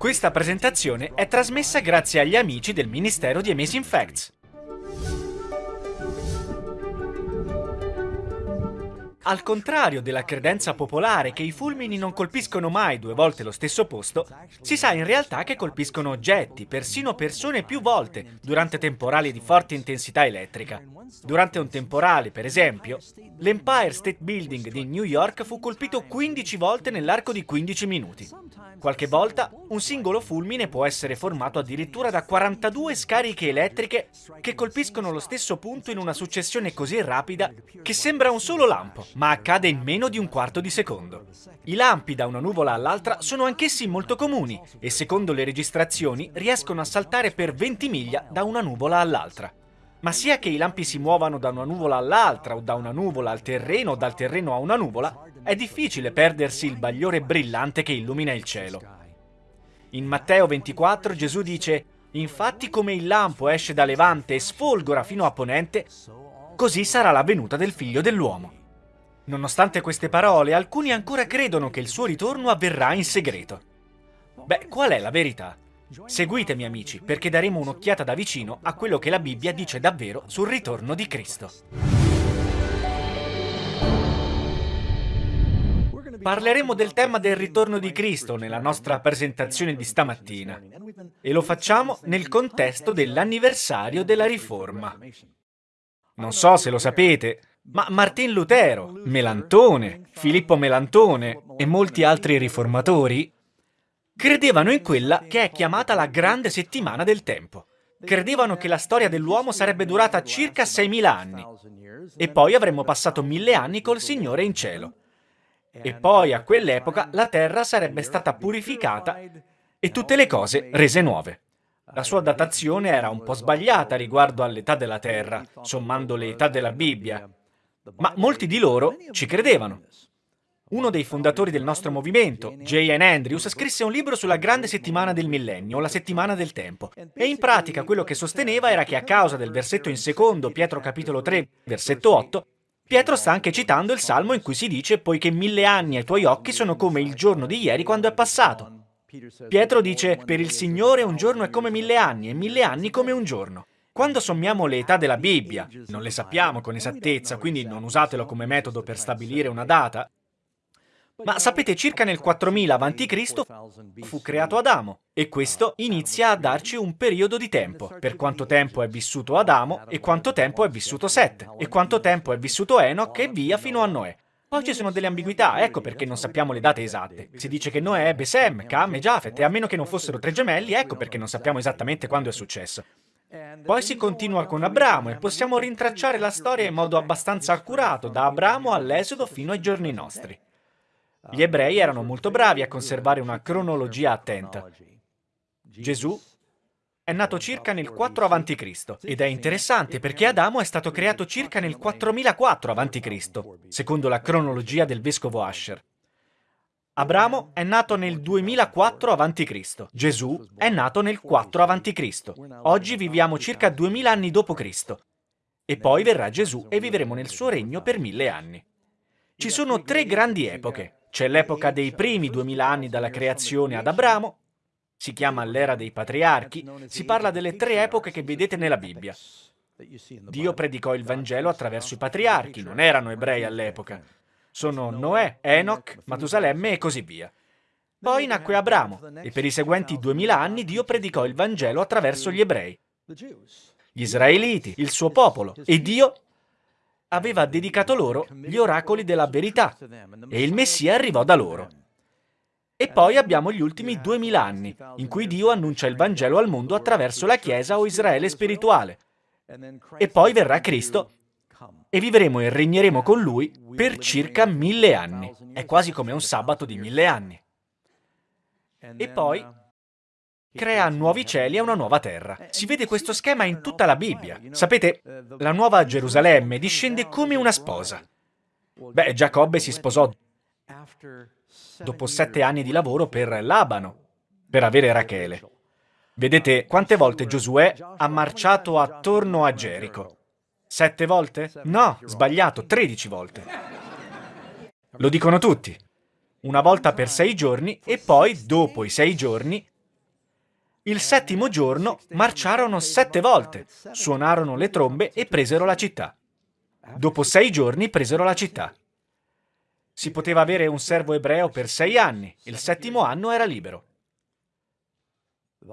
Questa presentazione è trasmessa grazie agli amici del Ministero di Amazing Facts. Al contrario della credenza popolare che i fulmini non colpiscono mai due volte lo stesso posto, si sa in realtà che colpiscono oggetti, persino persone più volte, durante temporali di forte intensità elettrica. Durante un temporale, per esempio, l'Empire State Building di New York fu colpito 15 volte nell'arco di 15 minuti. Qualche volta un singolo fulmine può essere formato addirittura da 42 scariche elettriche che colpiscono lo stesso punto in una successione così rapida che sembra un solo lampo, ma accade in meno di un quarto di secondo. I lampi da una nuvola all'altra sono anch'essi molto comuni e secondo le registrazioni riescono a saltare per 20 miglia da una nuvola all'altra. Ma sia che i lampi si muovano da una nuvola all'altra o da una nuvola al terreno o dal terreno a una nuvola, è difficile perdersi il bagliore brillante che illumina il cielo. In Matteo 24 Gesù dice Infatti come il lampo esce da levante e sfolgora fino a ponente, così sarà la venuta del figlio dell'uomo. Nonostante queste parole, alcuni ancora credono che il suo ritorno avverrà in segreto. Beh, qual è la verità? Seguitemi amici, perché daremo un'occhiata da vicino a quello che la Bibbia dice davvero sul ritorno di Cristo. Parleremo del tema del ritorno di Cristo nella nostra presentazione di stamattina e lo facciamo nel contesto dell'anniversario della Riforma. Non so se lo sapete, ma Martin Lutero, Melantone, Filippo Melantone e molti altri riformatori credevano in quella che è chiamata la grande settimana del tempo. Credevano che la storia dell'uomo sarebbe durata circa 6.000 anni e poi avremmo passato mille anni col Signore in cielo. E poi a quell'epoca la terra sarebbe stata purificata e tutte le cose rese nuove. La sua datazione era un po' sbagliata riguardo all'età della terra, sommando le età della Bibbia, ma molti di loro ci credevano. Uno dei fondatori del nostro movimento, J.N. Andrews, scrisse un libro sulla grande settimana del millennio, la settimana del tempo, e in pratica quello che sosteneva era che a causa del versetto in secondo, Pietro capitolo 3, versetto 8, Pietro sta anche citando il salmo in cui si dice poiché mille anni ai tuoi occhi sono come il giorno di ieri quando è passato. Pietro dice per il Signore un giorno è come mille anni e mille anni come un giorno. Quando sommiamo le età della Bibbia, non le sappiamo con esattezza, quindi non usatelo come metodo per stabilire una data, ma sapete, circa nel 4000 a.C. fu creato Adamo e questo inizia a darci un periodo di tempo, per quanto tempo è vissuto Adamo e quanto tempo è vissuto Set e quanto tempo è vissuto Enoch e via fino a Noè. Poi ci sono delle ambiguità, ecco perché non sappiamo le date esatte. Si dice che Noè ebbe Sem, Cam e Jafet e a meno che non fossero tre gemelli, ecco perché non sappiamo esattamente quando è successo. Poi si continua con Abramo e possiamo rintracciare la storia in modo abbastanza accurato, da Abramo all'Esodo fino ai giorni nostri. Gli ebrei erano molto bravi a conservare una cronologia attenta. Gesù è nato circa nel 4 a.C. ed è interessante perché Adamo è stato creato circa nel 4004 a.C., secondo la cronologia del vescovo Asher. Abramo è nato nel 2004 a.C., Gesù è nato nel 4 a.C. Oggi viviamo circa 2000 anni dopo Cristo. E poi verrà Gesù e vivremo nel suo regno per mille anni. Ci sono tre grandi epoche, c'è l'epoca dei primi duemila anni dalla creazione ad Abramo, si chiama l'era dei patriarchi, si parla delle tre epoche che vedete nella Bibbia. Dio predicò il Vangelo attraverso i patriarchi, non erano ebrei all'epoca. Sono Noè, Enoch, Matusalemme e così via. Poi nacque Abramo e per i seguenti duemila anni Dio predicò il Vangelo attraverso gli ebrei, gli israeliti, il suo popolo, e Dio aveva dedicato loro gli oracoli della verità e il Messia arrivò da loro. E poi abbiamo gli ultimi duemila anni, in cui Dio annuncia il Vangelo al mondo attraverso la Chiesa o Israele spirituale. E poi verrà Cristo e vivremo e regneremo con Lui per circa mille anni. È quasi come un sabato di mille anni. E poi crea nuovi cieli e una nuova terra. Si vede questo schema in tutta la Bibbia. Sapete, la nuova Gerusalemme discende come una sposa. Beh, Giacobbe si sposò dopo sette anni di lavoro per Labano, per avere Rachele. Vedete quante volte Giosuè ha marciato attorno a Gerico? Sette volte? No, sbagliato, tredici volte. Lo dicono tutti. Una volta per sei giorni e poi, dopo i sei giorni, Il settimo giorno marciarono sette volte, suonarono le trombe e presero la città. Dopo sei giorni presero la città. Si poteva avere un servo ebreo per sei anni, il settimo anno era libero.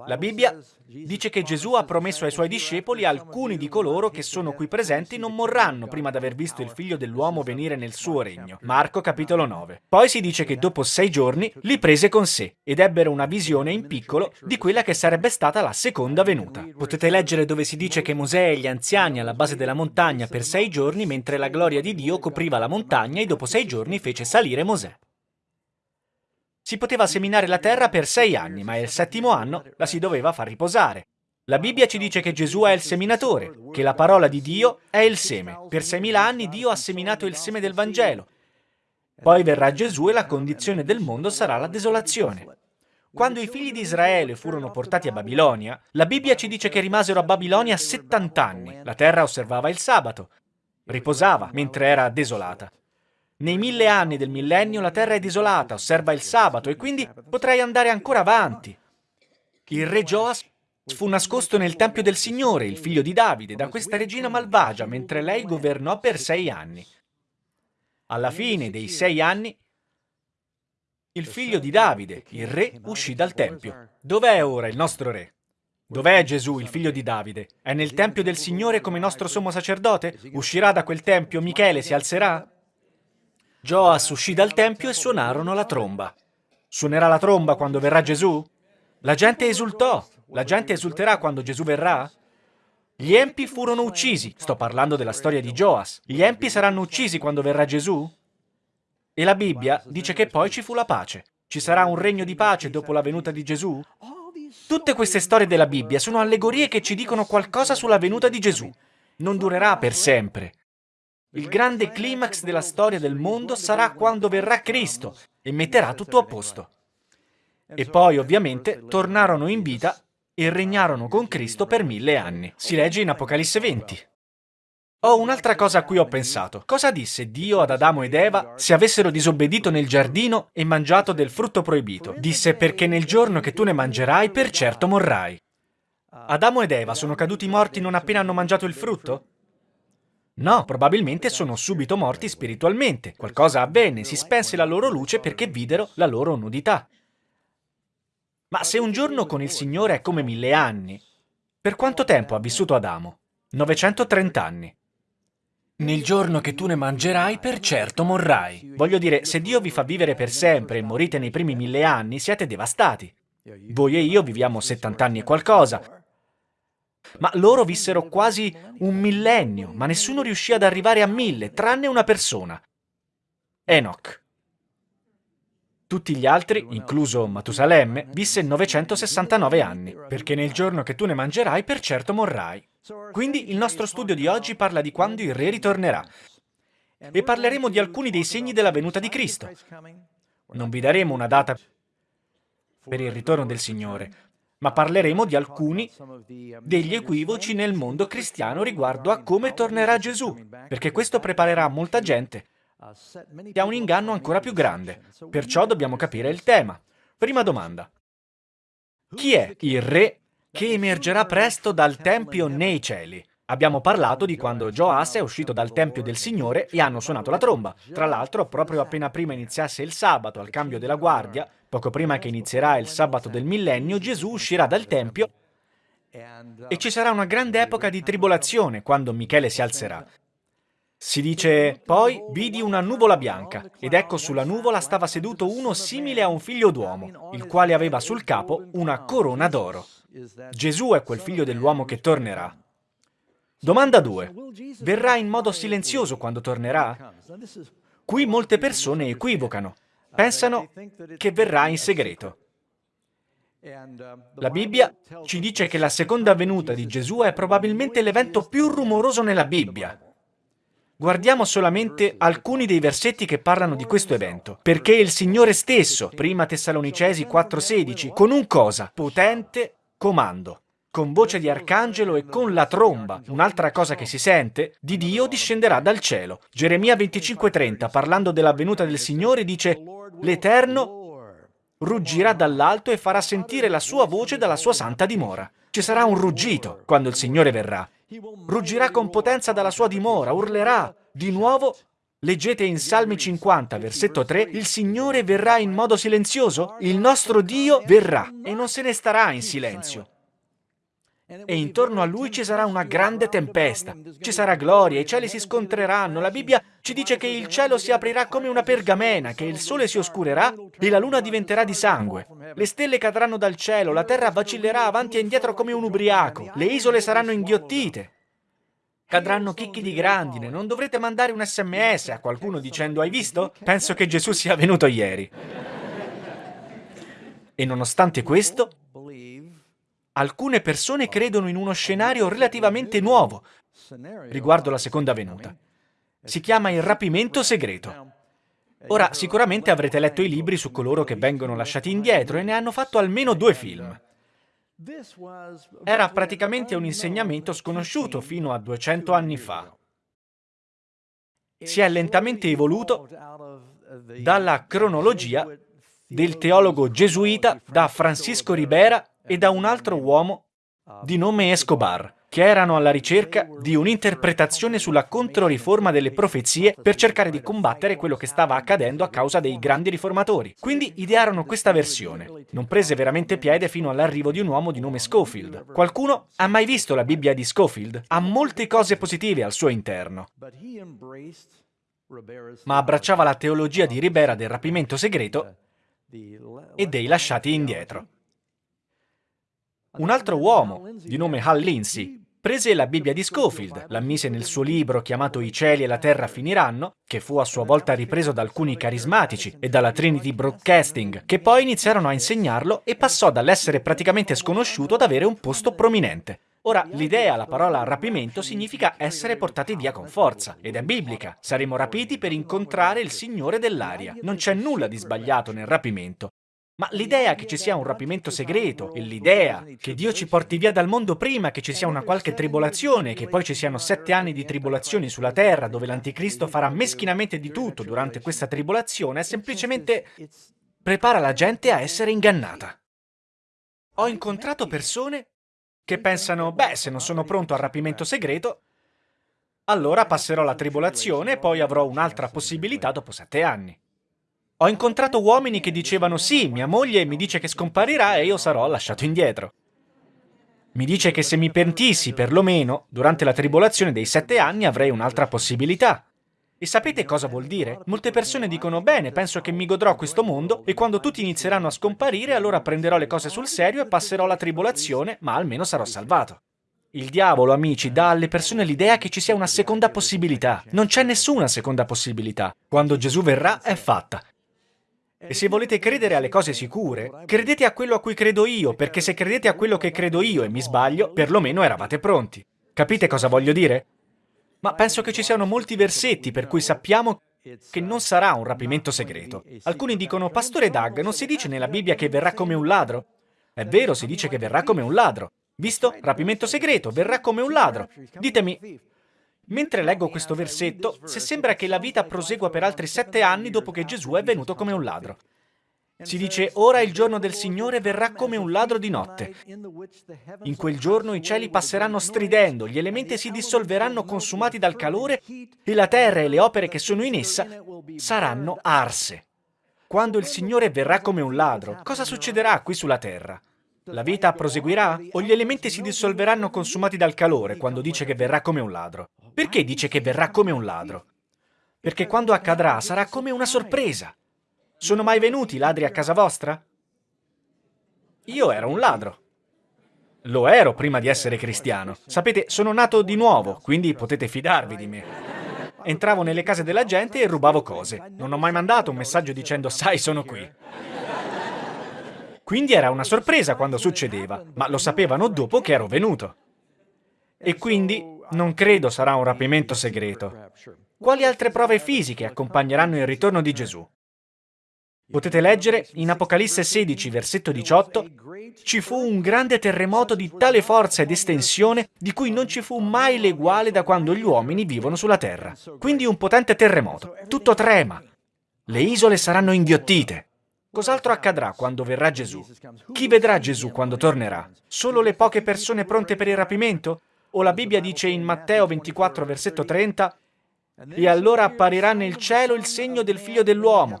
La Bibbia dice che Gesù ha promesso ai suoi discepoli alcuni di coloro che sono qui presenti non morranno prima di aver visto il figlio dell'uomo venire nel suo regno. Marco capitolo 9. Poi si dice che dopo sei giorni li prese con sé ed ebbero una visione in piccolo di quella che sarebbe stata la seconda venuta. Potete leggere dove si dice che Mosè e gli anziani alla base della montagna per sei giorni mentre la gloria di Dio copriva la montagna e dopo sei giorni fece salire Mosè. Si poteva seminare la terra per sei anni, ma il settimo anno la si doveva far riposare. La Bibbia ci dice che Gesù è il seminatore, che la parola di Dio è il seme. Per seimila anni Dio ha seminato il seme del Vangelo. Poi verrà Gesù e la condizione del mondo sarà la desolazione. Quando i figli di Israele furono portati a Babilonia, la Bibbia ci dice che rimasero a Babilonia 70 anni. La terra osservava il sabato, riposava mentre era desolata. Nei mille anni del millennio la terra è desolata, osserva il sabato e quindi potrei andare ancora avanti. Il re Joas fu nascosto nel Tempio del Signore, il figlio di Davide, da questa regina malvagia, mentre lei governò per sei anni. Alla fine dei sei anni, il figlio di Davide, il re, uscì dal Tempio. Dov'è ora il nostro re? Dov'è Gesù, il figlio di Davide? È nel Tempio del Signore come nostro sommo sacerdote? Uscirà da quel Tempio, Michele si alzerà? Joas uscì dal tempio e suonarono la tromba. Suonerà la tromba quando verrà Gesù? La gente esultò. La gente esulterà quando Gesù verrà? Gli empi furono uccisi. Sto parlando della storia di Joas. Gli empi saranno uccisi quando verrà Gesù? E la Bibbia dice che poi ci fu la pace. Ci sarà un regno di pace dopo la venuta di Gesù? Tutte queste storie della Bibbia sono allegorie che ci dicono qualcosa sulla venuta di Gesù. Non durerà per sempre. Il grande climax della storia del mondo sarà quando verrà Cristo e metterà tutto a posto. E poi, ovviamente, tornarono in vita e regnarono con Cristo per mille anni. Si legge in Apocalisse 20. Ho un'altra cosa a cui ho pensato. Cosa disse Dio ad Adamo ed Eva se avessero disobbedito nel giardino e mangiato del frutto proibito? Disse perché nel giorno che tu ne mangerai per certo morrai. Adamo ed Eva sono caduti morti non appena hanno mangiato il frutto? No, probabilmente sono subito morti spiritualmente. Qualcosa avvenne, si spense la loro luce perché videro la loro nudità. Ma se un giorno con il Signore è come mille anni, per quanto tempo ha vissuto Adamo? 930 anni. Nel giorno che tu ne mangerai, per certo morrai. Voglio dire, se Dio vi fa vivere per sempre e morite nei primi mille anni, siete devastati. Voi e io viviamo 70 anni e qualcosa, ma loro vissero quasi un millennio, ma nessuno riuscì ad arrivare a mille, tranne una persona. Enoch. Tutti gli altri, incluso Matusalemme, visse 969 anni, perché nel giorno che tu ne mangerai per certo morrai. Quindi il nostro studio di oggi parla di quando il re ritornerà. E parleremo di alcuni dei segni della venuta di Cristo. Non vi daremo una data per il ritorno del Signore, ma parleremo di alcuni degli equivoci nel mondo cristiano riguardo a come tornerà Gesù, perché questo preparerà molta gente a un inganno ancora più grande. Perciò dobbiamo capire il tema. Prima domanda. Chi è il re che emergerà presto dal Tempio nei cieli? Abbiamo parlato di quando Joas è uscito dal Tempio del Signore e hanno suonato la tromba. Tra l'altro, proprio appena prima iniziasse il sabato, al cambio della guardia, poco prima che inizierà il sabato del millennio, Gesù uscirà dal Tempio e ci sarà una grande epoca di tribolazione quando Michele si alzerà. Si dice, poi vidi una nuvola bianca, ed ecco sulla nuvola stava seduto uno simile a un figlio d'uomo, il quale aveva sul capo una corona d'oro. Gesù è quel figlio dell'uomo che tornerà. Domanda 2. Verrà in modo silenzioso quando tornerà? Qui molte persone equivocano. Pensano che verrà in segreto. La Bibbia ci dice che la seconda venuta di Gesù è probabilmente l'evento più rumoroso nella Bibbia. Guardiamo solamente alcuni dei versetti che parlano di questo evento. Perché il Signore stesso, prima Tessalonicesi 4,16, con un cosa? Potente comando con voce di arcangelo e con la tromba, un'altra cosa che si sente, di Dio discenderà dal cielo. Geremia 25:30, parlando della venuta del Signore, dice, l'Eterno ruggirà dall'alto e farà sentire la sua voce dalla sua santa dimora. Ci sarà un ruggito quando il Signore verrà. Ruggirà con potenza dalla sua dimora, urlerà. Di nuovo, leggete in Salmi 50, versetto 3, il Signore verrà in modo silenzioso? Il nostro Dio verrà e non se ne starà in silenzio e intorno a lui ci sarà una grande tempesta. Ci sarà gloria, i cieli si scontreranno. La Bibbia ci dice che il cielo si aprirà come una pergamena, che il sole si oscurerà e la luna diventerà di sangue. Le stelle cadranno dal cielo, la terra vacillerà avanti e indietro come un ubriaco, le isole saranno inghiottite. Cadranno chicchi di grandine, non dovrete mandare un sms a qualcuno dicendo hai visto? Penso che Gesù sia venuto ieri. E nonostante questo, alcune persone credono in uno scenario relativamente nuovo riguardo la seconda venuta. Si chiama il rapimento segreto. Ora, sicuramente avrete letto i libri su coloro che vengono lasciati indietro e ne hanno fatto almeno due film. Era praticamente un insegnamento sconosciuto fino a 200 anni fa. Si è lentamente evoluto dalla cronologia del teologo gesuita da Francisco Ribera e da un altro uomo di nome Escobar, che erano alla ricerca di un'interpretazione sulla controriforma delle profezie per cercare di combattere quello che stava accadendo a causa dei grandi riformatori. Quindi idearono questa versione. Non prese veramente piede fino all'arrivo di un uomo di nome Schofield. Qualcuno ha mai visto la Bibbia di Schofield? Ha molte cose positive al suo interno. Ma abbracciava la teologia di Ribera del rapimento segreto e dei lasciati indietro. Un altro uomo, di nome Hal Lindsey, prese la Bibbia di Schofield, la mise nel suo libro chiamato I cieli e la terra finiranno, che fu a sua volta ripreso da alcuni carismatici e dalla Trinity Broadcasting, che poi iniziarono a insegnarlo e passò dall'essere praticamente sconosciuto ad avere un posto prominente. Ora, l'idea, la parola rapimento, significa essere portati via con forza, ed è biblica. Saremo rapiti per incontrare il Signore dell'aria. Non c'è nulla di sbagliato nel rapimento. Ma l'idea che ci sia un rapimento segreto e l'idea che Dio ci porti via dal mondo prima che ci sia una qualche tribolazione e che poi ci siano sette anni di tribolazioni sulla terra dove l'anticristo farà meschinamente di tutto durante questa tribolazione è semplicemente prepara la gente a essere ingannata. Ho incontrato persone che pensano, beh, se non sono pronto al rapimento segreto, allora passerò la tribolazione e poi avrò un'altra possibilità dopo sette anni. Ho incontrato uomini che dicevano sì, mia moglie mi dice che scomparirà e io sarò lasciato indietro. Mi dice che se mi pentissi, perlomeno, durante la tribolazione dei sette anni avrei un'altra possibilità. E sapete cosa vuol dire? Molte persone dicono, bene, penso che mi godrò questo mondo e quando tutti inizieranno a scomparire allora prenderò le cose sul serio e passerò la tribolazione, ma almeno sarò salvato. Il diavolo, amici, dà alle persone l'idea che ci sia una seconda possibilità. Non c'è nessuna seconda possibilità. Quando Gesù verrà è fatta. E se volete credere alle cose sicure, credete a quello a cui credo io, perché se credete a quello che credo io e mi sbaglio, perlomeno eravate pronti. Capite cosa voglio dire? Ma penso che ci siano molti versetti per cui sappiamo che non sarà un rapimento segreto. Alcuni dicono, Pastore Doug, non si dice nella Bibbia che verrà come un ladro? È vero, si dice che verrà come un ladro. Visto? Rapimento segreto, verrà come un ladro. Ditemi, Mentre leggo questo versetto, se sembra che la vita prosegua per altri sette anni dopo che Gesù è venuto come un ladro. Si dice, ora il giorno del Signore verrà come un ladro di notte. In quel giorno i cieli passeranno stridendo, gli elementi si dissolveranno consumati dal calore e la terra e le opere che sono in essa saranno arse. Quando il Signore verrà come un ladro, cosa succederà qui sulla terra? La vita proseguirà? O gli elementi si dissolveranno consumati dal calore quando dice che verrà come un ladro? Perché dice che verrà come un ladro? Perché quando accadrà sarà come una sorpresa. Sono mai venuti ladri a casa vostra? Io ero un ladro. Lo ero prima di essere cristiano. Sapete, sono nato di nuovo, quindi potete fidarvi di me. Entravo nelle case della gente e rubavo cose. Non ho mai mandato un messaggio dicendo sai sono qui. Quindi era una sorpresa quando succedeva, ma lo sapevano dopo che ero venuto. E quindi non credo sarà un rapimento segreto. Quali altre prove fisiche accompagneranno il ritorno di Gesù? Potete leggere in Apocalisse 16, versetto 18, ci fu un grande terremoto di tale forza ed estensione di cui non ci fu mai l'eguale da quando gli uomini vivono sulla terra. Quindi un potente terremoto, tutto trema. Le isole saranno inghiottite. Cos'altro accadrà quando verrà Gesù? Chi vedrà Gesù quando tornerà? Solo le poche persone pronte per il rapimento? O la Bibbia dice in Matteo 24, versetto 30, e allora apparirà nel cielo il segno del figlio dell'uomo,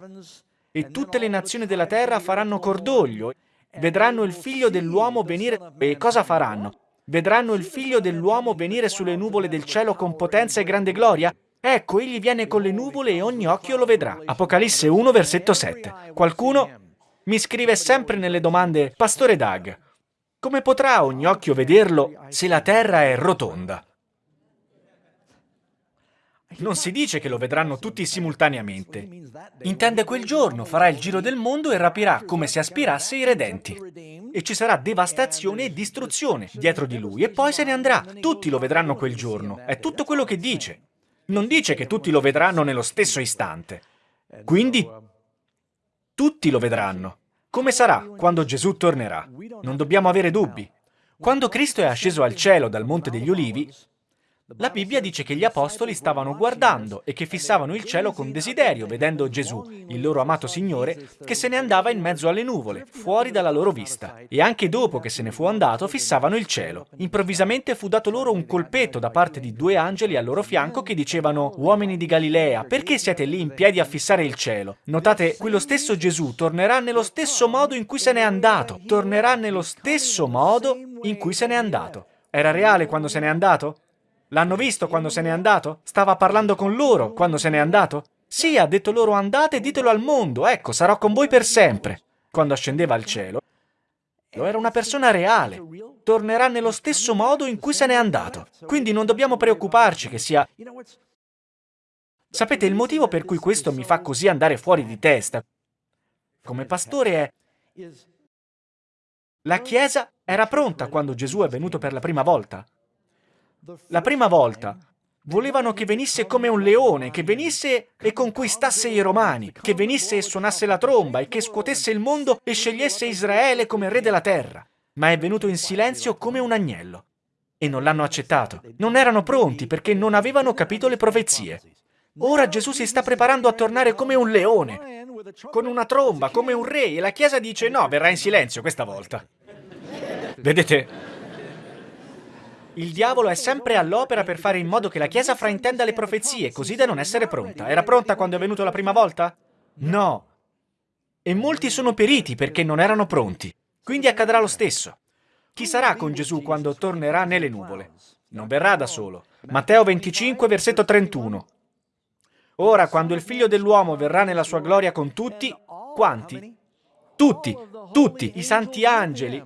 e tutte le nazioni della terra faranno cordoglio, vedranno il figlio dell'uomo venire, e cosa faranno? Vedranno il figlio dell'uomo venire sulle nuvole del cielo con potenza e grande gloria? Ecco, egli viene con le nuvole e ogni occhio lo vedrà. Apocalisse 1, versetto 7. Qualcuno mi scrive sempre nelle domande, Pastore Doug, come potrà ogni occhio vederlo se la terra è rotonda? Non si dice che lo vedranno tutti simultaneamente. Intende quel giorno, farà il giro del mondo e rapirà come se aspirasse i redenti. E ci sarà devastazione e distruzione dietro di lui e poi se ne andrà. Tutti lo vedranno quel giorno. È tutto quello che dice. Non dice che tutti lo vedranno nello stesso istante. Quindi tutti lo vedranno. Come sarà quando Gesù tornerà? Non dobbiamo avere dubbi. Quando Cristo è asceso al cielo dal Monte degli Ulivi, la Bibbia dice che gli apostoli stavano guardando e che fissavano il cielo con desiderio, vedendo Gesù, il loro amato Signore, che se ne andava in mezzo alle nuvole, fuori dalla loro vista. E anche dopo che se ne fu andato, fissavano il cielo. Improvvisamente fu dato loro un colpetto da parte di due angeli al loro fianco che dicevano «Uomini di Galilea, perché siete lì in piedi a fissare il cielo?» Notate, quello stesso Gesù tornerà nello stesso modo in cui se n'è andato. Tornerà nello stesso modo in cui se n'è andato. Era reale quando se n'è andato? L'hanno visto quando se n'è andato? Stava parlando con loro quando se n'è andato? Sì, ha detto loro andate e ditelo al mondo, ecco, sarò con voi per sempre. Quando ascendeva al cielo, era una persona reale. Tornerà nello stesso modo in cui se n'è andato. Quindi non dobbiamo preoccuparci che sia... Sapete, il motivo per cui questo mi fa così andare fuori di testa, come pastore, è... La Chiesa era pronta quando Gesù è venuto per la prima volta. La prima volta volevano che venisse come un leone, che venisse e conquistasse i romani, che venisse e suonasse la tromba e che scuotesse il mondo e scegliesse Israele come re della terra. Ma è venuto in silenzio come un agnello. E non l'hanno accettato. Non erano pronti perché non avevano capito le profezie. Ora Gesù si sta preparando a tornare come un leone, con una tromba, come un re, e la Chiesa dice no, verrà in silenzio questa volta. Vedete, il diavolo è sempre all'opera per fare in modo che la Chiesa fraintenda le profezie, così da non essere pronta. Era pronta quando è venuto la prima volta? No. E molti sono periti perché non erano pronti. Quindi accadrà lo stesso. Chi sarà con Gesù quando tornerà nelle nuvole? Non verrà da solo. Matteo 25, versetto 31. Ora, quando il figlio dell'uomo verrà nella sua gloria con tutti, quanti? Tutti, tutti, i santi angeli.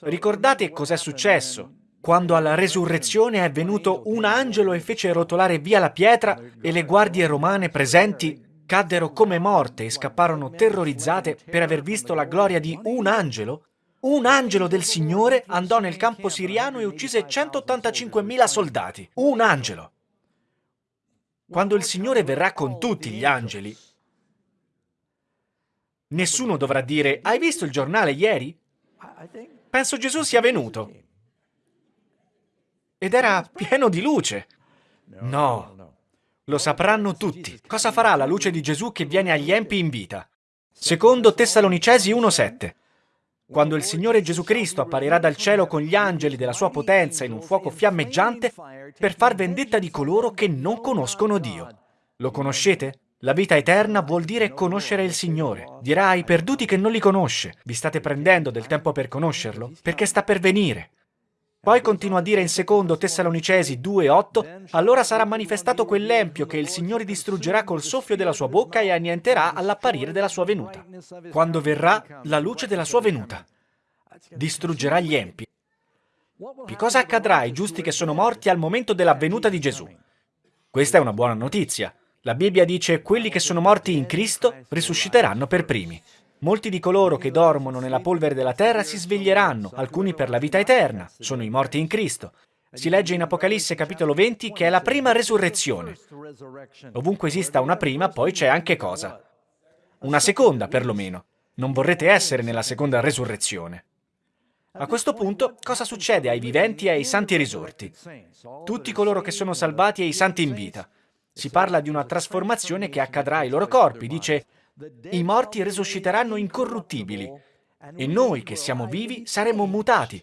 Ricordate cos'è successo? Quando alla resurrezione è venuto un angelo e fece rotolare via la pietra e le guardie romane presenti caddero come morte e scapparono terrorizzate per aver visto la gloria di un angelo? Un angelo del Signore andò nel campo siriano e uccise 185.000 soldati. Un angelo! Quando il Signore verrà con tutti gli angeli, nessuno dovrà dire «Hai visto il giornale ieri?» Penso Gesù sia venuto ed era pieno di luce. No, lo sapranno tutti. Cosa farà la luce di Gesù che viene agli empi in vita? Secondo Tessalonicesi 1,7 Quando il Signore Gesù Cristo apparirà dal cielo con gli angeli della sua potenza in un fuoco fiammeggiante per far vendetta di coloro che non conoscono Dio. Lo conoscete? La vita eterna vuol dire conoscere il Signore. Dirà ai perduti che non li conosce. Vi state prendendo del tempo per conoscerlo? Perché sta per venire. Poi continua a dire in secondo Tessalonicesi 2,8 Allora sarà manifestato quell'empio che il Signore distruggerà col soffio della sua bocca e annienterà all'apparire della sua venuta. Quando verrà la luce della sua venuta. Distruggerà gli empi. Che cosa accadrà ai giusti che sono morti al momento della venuta di Gesù? Questa è una buona notizia. La Bibbia dice quelli che sono morti in Cristo risusciteranno per primi. Molti di coloro che dormono nella polvere della terra si sveglieranno, alcuni per la vita eterna, sono i morti in Cristo. Si legge in Apocalisse capitolo 20 che è la prima resurrezione. Ovunque esista una prima, poi c'è anche cosa? Una seconda, perlomeno. Non vorrete essere nella seconda resurrezione. A questo punto, cosa succede ai viventi e ai santi risorti? Tutti coloro che sono salvati e i santi in vita. Si parla di una trasformazione che accadrà ai loro corpi. Dice, I morti risusciteranno incorruttibili e noi che siamo vivi saremo mutati,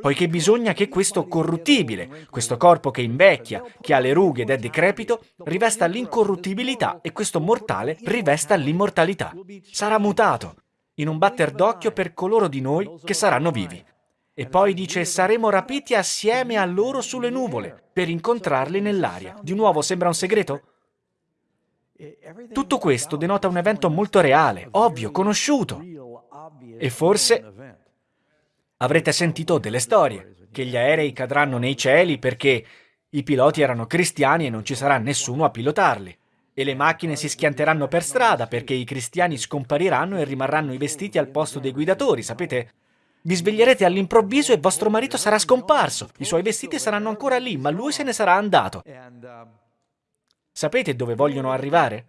poiché bisogna che questo corruttibile, questo corpo che invecchia, che ha le rughe ed è decrepito, rivesta l'incorruttibilità e questo mortale rivesta l'immortalità. Sarà mutato, in un batter d'occhio per coloro di noi che saranno vivi. E poi dice, saremo rapiti assieme a loro sulle nuvole, per incontrarli nell'aria. Di nuovo sembra un segreto? Tutto questo denota un evento molto reale, ovvio, conosciuto. E forse avrete sentito delle storie, che gli aerei cadranno nei cieli perché i piloti erano cristiani e non ci sarà nessuno a pilotarli. E le macchine si schianteranno per strada perché i cristiani scompariranno e rimarranno i vestiti al posto dei guidatori, sapete? Vi sveglierete all'improvviso e vostro marito sarà scomparso. I suoi vestiti saranno ancora lì, ma lui se ne sarà andato. Sapete dove vogliono arrivare?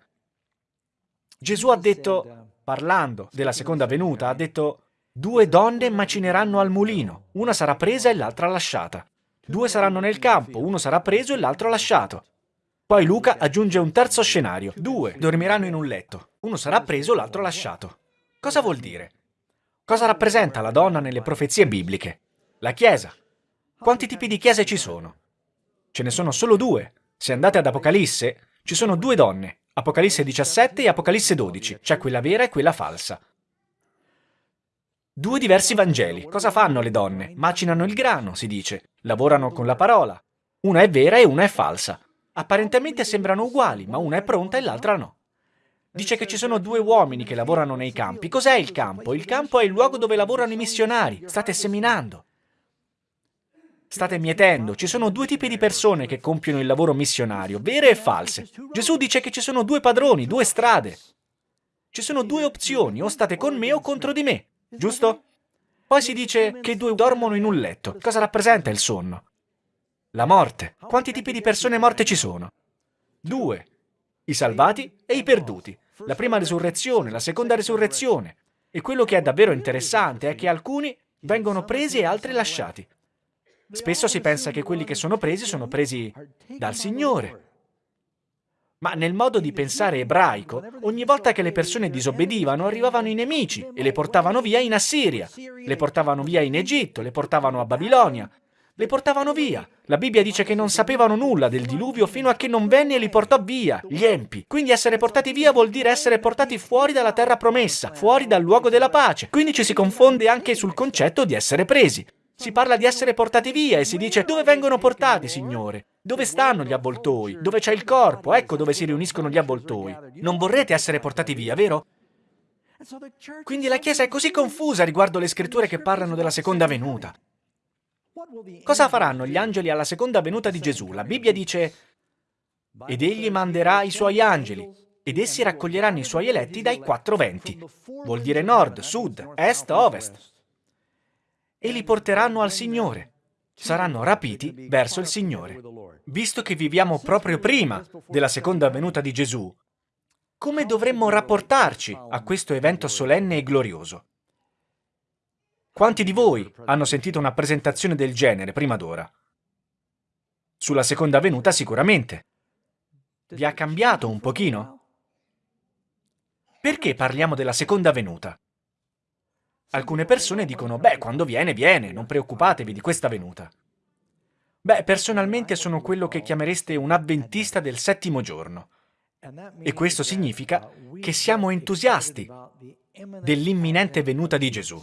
Gesù ha detto, parlando della seconda venuta, ha detto Due donne macineranno al mulino, una sarà presa e l'altra lasciata. Due saranno nel campo, uno sarà preso e l'altro lasciato. Poi Luca aggiunge un terzo scenario. Due dormiranno in un letto, uno sarà preso l'altro lasciato. Cosa vuol dire? Cosa rappresenta la donna nelle profezie bibliche? La Chiesa. Quanti tipi di chiese ci sono? Ce ne sono solo due. Se andate ad Apocalisse, ci sono due donne, Apocalisse 17 e Apocalisse 12, c'è quella vera e quella falsa. Due diversi Vangeli. Cosa fanno le donne? Macinano il grano, si dice. Lavorano con la parola. Una è vera e una è falsa. Apparentemente sembrano uguali, ma una è pronta e l'altra no. Dice che ci sono due uomini che lavorano nei campi. Cos'è il campo? Il campo è il luogo dove lavorano i missionari. State seminando. State mietendo. Ci sono due tipi di persone che compiono il lavoro missionario, vere e false. Gesù dice che ci sono due padroni, due strade. Ci sono due opzioni, o state con me o contro di me. Giusto? Poi si dice che i due dormono in un letto. Cosa rappresenta il sonno? La morte. Quanti tipi di persone morte ci sono? Due. I salvati e i perduti. La prima risurrezione, la seconda risurrezione. E quello che è davvero interessante è che alcuni vengono presi e altri lasciati. Spesso si pensa che quelli che sono presi sono presi dal Signore. Ma nel modo di pensare ebraico, ogni volta che le persone disobbedivano arrivavano i nemici e le portavano via in Assiria, le portavano via in Egitto, le portavano a Babilonia, le portavano via. La Bibbia dice che non sapevano nulla del diluvio fino a che non venne e li portò via, gli empi. Quindi essere portati via vuol dire essere portati fuori dalla terra promessa, fuori dal luogo della pace. Quindi ci si confonde anche sul concetto di essere presi. Si parla di essere portati via e si dice dove vengono portati, Signore? Dove stanno gli avvoltoi? Dove c'è il corpo? Ecco dove si riuniscono gli avvoltoi. Non vorrete essere portati via, vero? Quindi la Chiesa è così confusa riguardo le scritture che parlano della seconda venuta. Cosa faranno gli angeli alla seconda venuta di Gesù? La Bibbia dice ed egli manderà i suoi angeli ed essi raccoglieranno i suoi eletti dai quattro venti. Vuol dire nord, sud, est, ovest e li porteranno al Signore. Saranno rapiti verso il Signore. Visto che viviamo proprio prima della seconda venuta di Gesù, come dovremmo rapportarci a questo evento solenne e glorioso? Quanti di voi hanno sentito una presentazione del genere prima d'ora? Sulla seconda venuta sicuramente. Vi ha cambiato un pochino? Perché parliamo della seconda venuta? Alcune persone dicono, beh, quando viene, viene, non preoccupatevi di questa venuta. Beh, personalmente sono quello che chiamereste un avventista del settimo giorno. E questo significa che siamo entusiasti dell'imminente venuta di Gesù.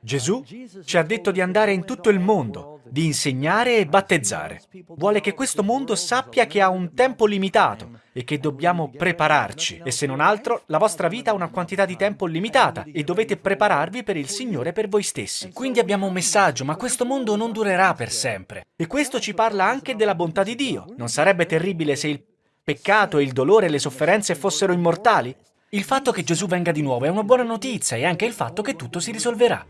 Gesù ci ha detto di andare in tutto il mondo, di insegnare e battezzare. Vuole che questo mondo sappia che ha un tempo limitato e che dobbiamo prepararci. E se non altro, la vostra vita ha una quantità di tempo limitata e dovete prepararvi per il Signore per voi stessi. Quindi abbiamo un messaggio, ma questo mondo non durerà per sempre. E questo ci parla anche della bontà di Dio. Non sarebbe terribile se il peccato, il dolore e le sofferenze fossero immortali? Il fatto che Gesù venga di nuovo è una buona notizia e anche il fatto che tutto si risolverà.